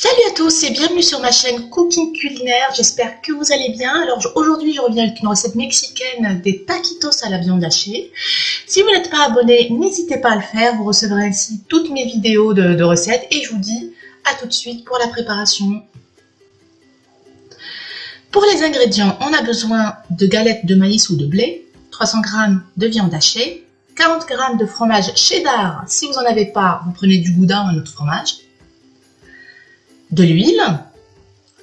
Salut à tous et bienvenue sur ma chaîne Cooking Culinaire, j'espère que vous allez bien. Alors aujourd'hui je reviens avec une recette mexicaine des taquitos à la viande hachée. Si vous n'êtes pas abonné, n'hésitez pas à le faire, vous recevrez ainsi toutes mes vidéos de, recettes et je vous dis à tout de suite pour la préparation. Pour les ingrédients, on a besoin de galettes de maïs ou de blé, 300 g de viande hachée, 40 g de fromage cheddar, si vous n'en avez pas, vous prenez du gouda ou un autre fromage, de l'huile,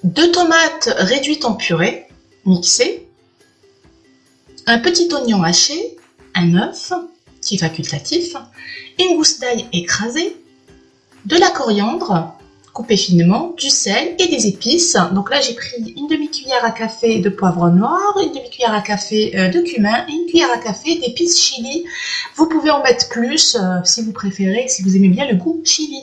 deux tomates réduites en purée, mixées, un petit oignon haché, un œuf, qui est facultatif, une gousse d'ail écrasée, de la coriandre, coupée finement, du sel et des épices. Donc là, j'ai pris une demi-cuillère à café de poivre noir, une demi-cuillère à café euh, de cumin et une cuillère à café d'épices chili. Vous pouvez en mettre plus euh, si vous préférez, si vous aimez bien le goût chili.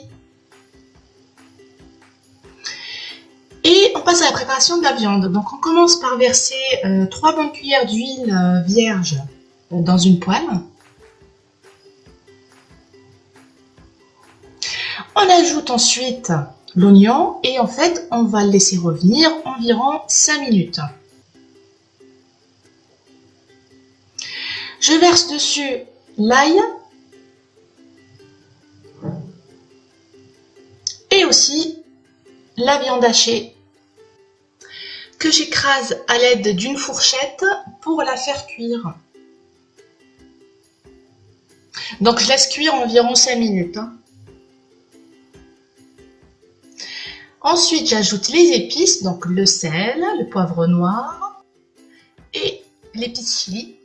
On passe à la préparation de la viande. Donc on commence par verser euh, 3 bonnes cuillères d'huile euh, vierge dans une poêle. On ajoute ensuite l'oignon et en fait on va le laisser revenir environ 5 minutes. Je verse dessus l'ail et aussi la viande hachée que j'écrase à l'aide d'une fourchette pour la faire cuire. Donc je laisse cuire environ 5 minutes. Hein. Ensuite, j'ajoute les épices, donc le sel, le poivre noir et l'épice chili.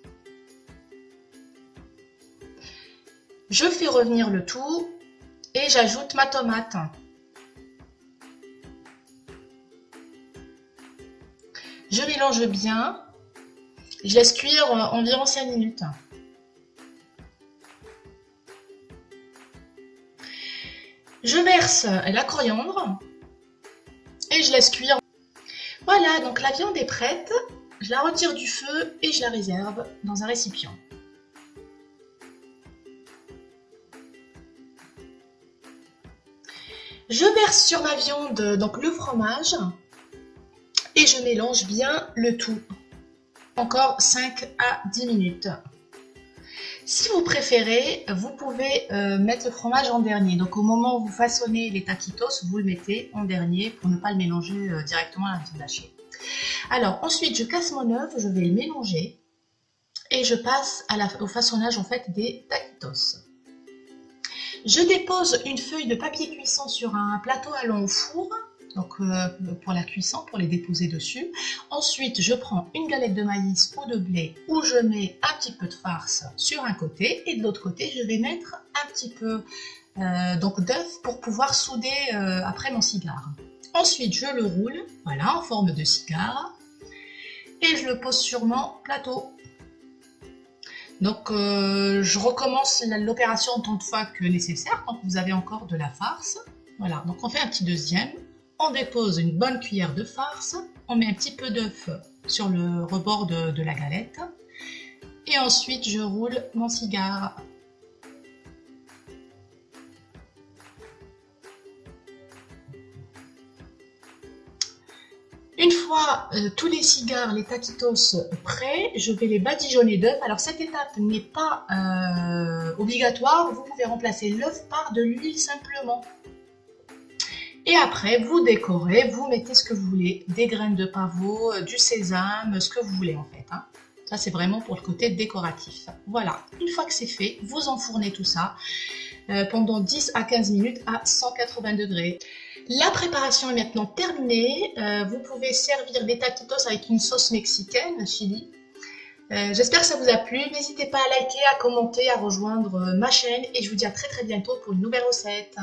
Je fais revenir le tout et j'ajoute ma tomate. Je mélange bien. Je laisse cuire environ 5 minutes. Je verse la coriandre et je laisse cuire. Voilà, donc la viande est prête. Je la retire du feu et je la réserve dans un récipient. Je verse sur ma viande donc le fromage et je mélange bien le tout. Encore 5 à 10 minutes. Si vous préférez, vous pouvez euh, mettre le fromage en dernier. Donc au moment où vous façonnez les taquitos, vous le mettez en dernier pour ne pas le mélanger euh, directement à la viande hachée. Alors ensuite, je casse mon œuf, je vais le mélanger et je passe au façonnage en fait des taquitos. Je dépose une feuille de papier cuisson sur un plateau allant au four donc euh, pour la cuisson, pour les déposer dessus. Ensuite, je prends une galette de maïs ou de blé où je mets un petit peu de farce sur un côté et de l'autre côté, je vais mettre un petit peu euh, donc d'œuf pour pouvoir souder euh, après mon cigare. Ensuite, je le roule, voilà, en forme de cigare et je le pose sur mon plateau. Donc, je recommence l'opération autant de fois que nécessaire quand vous avez encore de la farce. Voilà, donc on fait un petit deuxième on dépose une bonne cuillère de farce, on met un petit peu d'œuf sur le rebord de, la galette et ensuite je roule mon cigare. Une fois euh, tous les cigares, les taquitos prêts, je vais les badigeonner d'œuf. Alors cette étape n'est pas euh, obligatoire, vous pouvez remplacer l'œuf par de l'huile simplement. Et après, vous décorez, vous mettez ce que vous voulez, des graines de pavot, euh, du sésame, ce que vous voulez en fait. Hein. Ça, c'est vraiment pour le côté décoratif. Voilà, une fois que c'est fait, vous enfournez tout ça euh, pendant 10 à 15 minutes à 180 degrés. La préparation est maintenant terminée. Euh, vous pouvez servir des taquitos avec une sauce mexicaine, chili. J'espère que ça vous a plu. N'hésitez pas à liker, à commenter, à rejoindre ma chaîne. Et je vous dis à très très bientôt pour une nouvelle recette.